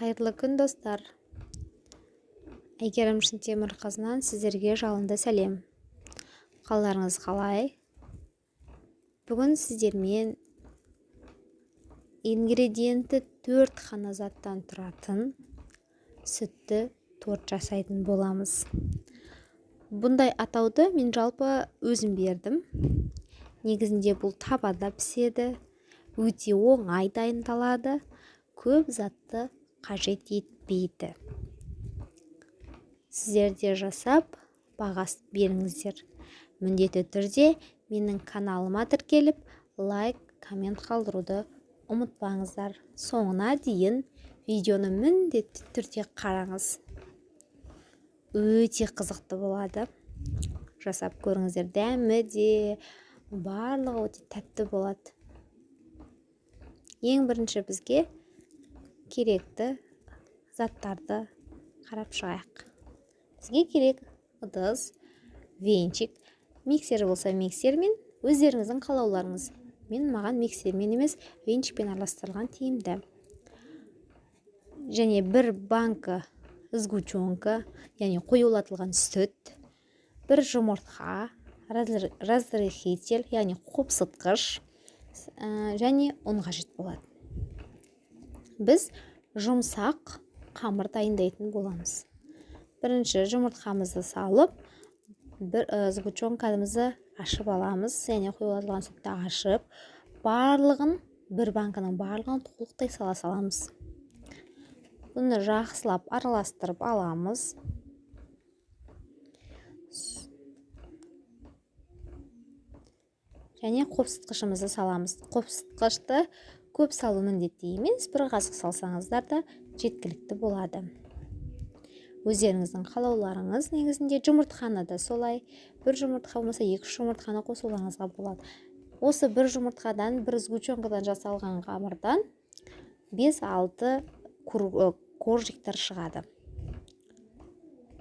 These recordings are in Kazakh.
қайырлы күн достар. Әйгерім шынтемірқызынан сіздерге жалынды сәлем. Қалдарыңыз қалай? Бүгін сіздермен ингредиенті төрт қана заттан тұратын сүтті торт жасайтын боламыз. Бұндай атауды мен жалпы өзім бердім. Негізінде бұл табада піседі өте оңай дайындалады көп затты қажет етпейді. Сіздер де жасап бағасын беріңіздер. Міндетті түрде менің каналыма тіркеліп лайк коммент қалдыруды ұмытпаңыздар. Соңына дейін видеоны міндетті түрде қараңыз. Өте қызықты болады. Жасап көріңіздер. Дәмі де барлығы өте тәтті болады. Ең бірінші бізге керекті заттарды қарап шығайық. Бізге керек ыдыс венчик миксер болса миксермен өздеріңіздің қалауларыңыз мен маған миксермен емес венчикпен араластырылған тиімді. Және бір банка сгущенка яғни қоюлатылған сүт бір жұмыртқа разрыхитель яғни қопсытқыш және ұн қажет болады біз жұмсақ қамыр дайындайтын боламыз. Бірінші жұмыртқамызды салып бір сгущенкамызды ашып аламыз және құйылған сүтті ашып барлығын бір банканың барлығын толықтай сала саламыз. Бұны жақсылап араластырып аламыз. Және қопсытқышымызды саламыз. Қопсытқышты көп салу міндетті емес бір қасық салсаңыздар да жеткілікті болады. Өздеріңіздің қалауларыңыз негізінде жұмыртқаны да солай бір жұмыртқа болмаса екі үш жұмыртқаны қосуларыңызға болады. Осы бір жұмыртқадан бір сгущенкадан жасалған қамырдан бес алты коржиктер шығады.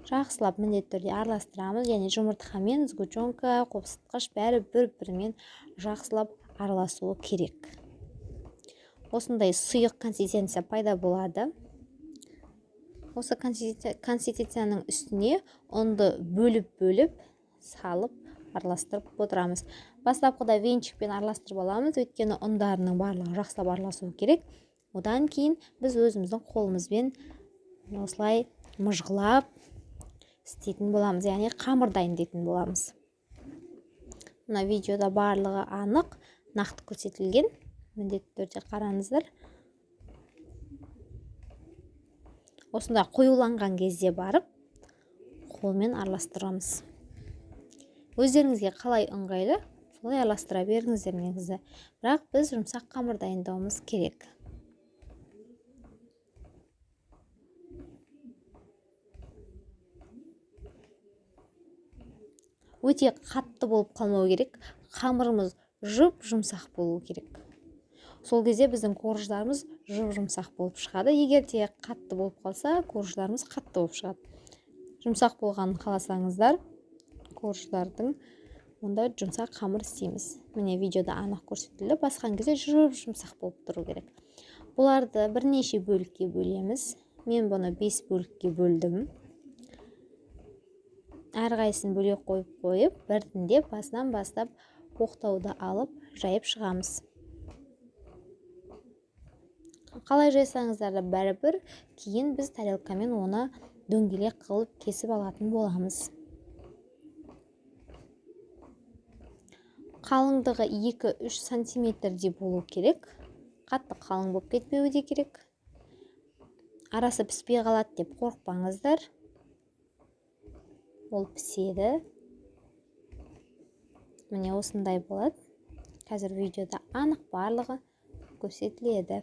Жақсылап міндетті түрде араластырамыз және жұмыртқа мен сгущенка қопсытқыш бәрі бір бірімен жақсылап араласуы керек. Осындай сұйық консистенция пайда болады. Осы консистенцияның үстіне ұнды бөліп бөліп салып араластырып отырамыз. Бастапқыда венчикпен араластырып аламыз. Өйткені ұндарының барлығы жақсылап араласуы керек. Одан кейін біз өзіміздің қолымызбен осылай мұжғылап істейтін боламыз яғни қамыр дайындайтын боламыз. Мына видеода барлығы анық нақты көрсетілген. Міндетті түрде қараңыздар. Осындай қоюланған кезде барып қолмен араластырамыз. Өздеріңізге қалай ыңғайлы солай араластыра беріңіздер негізі. Бірақ біз жұмсақ қамыр дайындауымыз керек. Өте қатты болып қалмау керек. Қамырымыз жұп жұмсақ болу керек. Сол кезде біздің корждарымыз жұп жұмсақ болып шығады. Егер де қатты болып қалса корждарымыз қатты болып шығады. Жұмсақ болғанын қаласаңыздар корждардың онда жұмсақ қамыр істейміз. Міне видеода анық көрсетілді. Басқан кезде жұп жұмсақ болып тұру керек. Бұларды бірнеше бөлікке бөлеміз. Мен бұны бес бөлікке бөлдім. Әрқайсысын бөлек қойып қойып біртіндеп басынан бастап оқтауды алып жайып шығамыз. Қалай жайсаңыздар да бәрібір кейін біз тарелкамен оны дөңгелек қылып кесіп алатын боламыз. Қалыңдығы 2-3 сантиметрдей болу керек. Қатты қалың болып кетпеуі де керек. Арасы піспей қалады деп қорықпаңыздар. Ол піседі. Міне осындай болады. Қазір видеода анық барлығы көрсетіледі.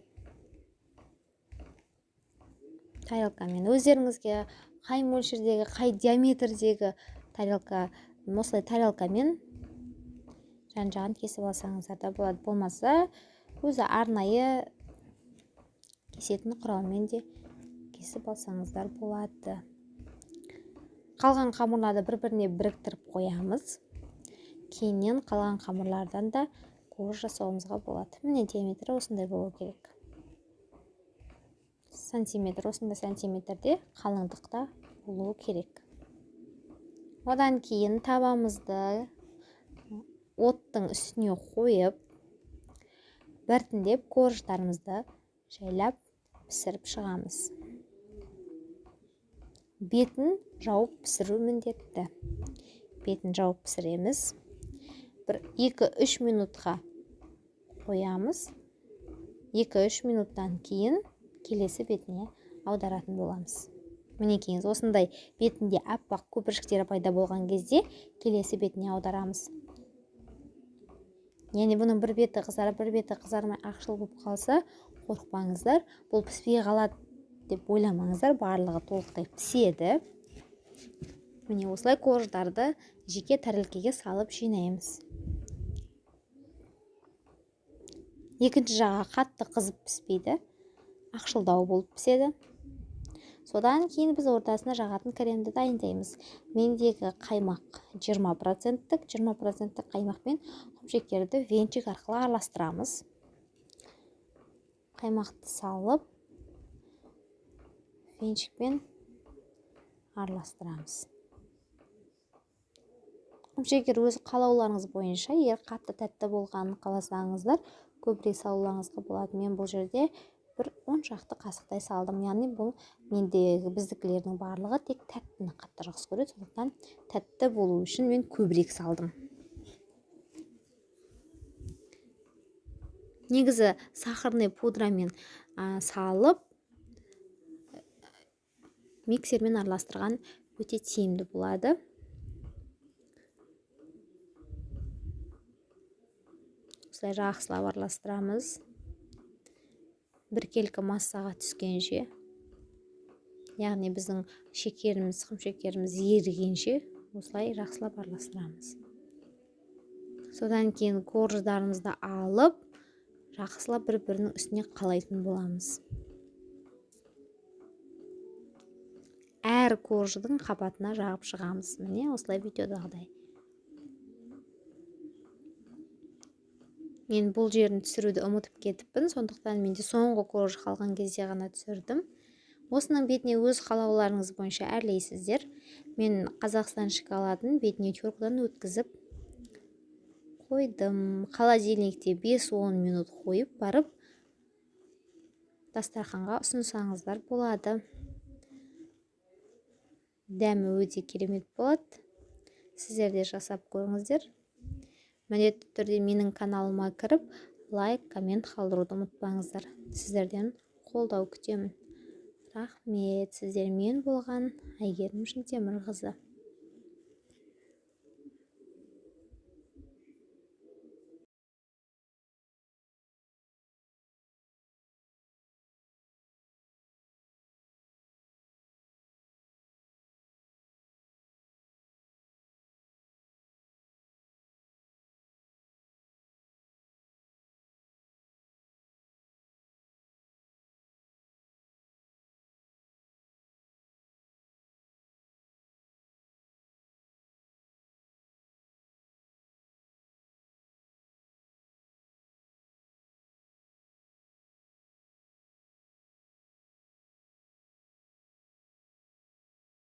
Тарелкамен өздеріңізге қай мөлшердегі қай диаметрдегі тарелка осылай тарелкамен жан жағын кесіп алсаңыздар да болады. Болмаса өзі арнайы кесетін құралмен де кесіп алсаңыздар болады. Қалған қамырларды бір біріне біріктіріп қоямыз. Кейіннен қалған қамырлардан да корж жасауымызға болады. Міне диаметрі осындай болу керек. Сантиметр осындай сантиметрде қалыңдықта болуы керек. Одан кейін табамызды оттың үстіне қойып біртіндеп корждарымызды жайлап пісіріп шығамыз. Бетін жауып пісіру міндетті. Бетін жауып пісіреміз. Бір 2-3 минутқа қоямыз. 2-3 минуттан кейін келесі бетіне аударатын боламыз. Мінекейіңіз осындай бетінде аппақ көпіршіктері пайда болған кезде келесі бетіне аударамыз. Яғни бұның бір беті қызарып бір беті қызармай ақшыл болып қалса қорықпаңыздар бұл піспей қалады деп ойламаңыздар барлығы толықтай піседі. Міне осылай корждарды жеке тәрелкеге салып жинаймыз. Екінші жағы қатты қызып піспейді. Ақшылдау болып піседі. Содан кейін біз ортасына жағатын кремді дайындаймыз. Мендегі қаймақ 20 проценттік 20 проценттік қаймақпен құмшекерді венчик арқылы араластырамыз. Қаймақты салып венчикпен араластырамыз. Құмшекер өз қалауларыңыз бойынша егер қатты тәтті болғанын қаласаңыздар көбірек салуларыңызға болады. Мен бұл жерде бір он шақты қасықтай салдым. Яғни бұл мендегі біздікілердің барлығы тек тәттіні қатты жақсы көреді. Сондықтан тәтті болу үшін мен көбірек салдым. Негізі сахарный пудрамен ә, салып миксермен араластырған өте тиімді болады. Осылай жақсылап араластырамыз. Біркелкі массаға түскенше яғни біздің шекеріміз шекеріміз ерігенше осылай жақсылап араластырамыз. Содан кейін корждарымызды алып жақсылап бір бірінің үстіне қалайтын боламыз. Әр корждың қабатына жағып шығамыз. Міне осылай видеодағыдай. Мен бұл жерін түсіруді ұмытып кетіппін. Сондықтан менде соңғы корж қалған кезде ғана түсірдім. Осының бетіне өз қалауларыңыз бойынша әрлейсіздер. Мен қазақстан шоколадын бетіне теркадан өткізіп қойдым. Холодильникте 5-10 минут қойып барып дастарханға ұсынсаңыздар болады. Дәмі өте керемет болады. Сіздер де жасап көріңіздер. Міндетті түрде менің каналыма кіріп лайк коммент қалдыруды ұмытпаңыздар. Сіздерден қолдау күтемін. Рахмет. Сіздермен болған әйгерім шынтемірқызы.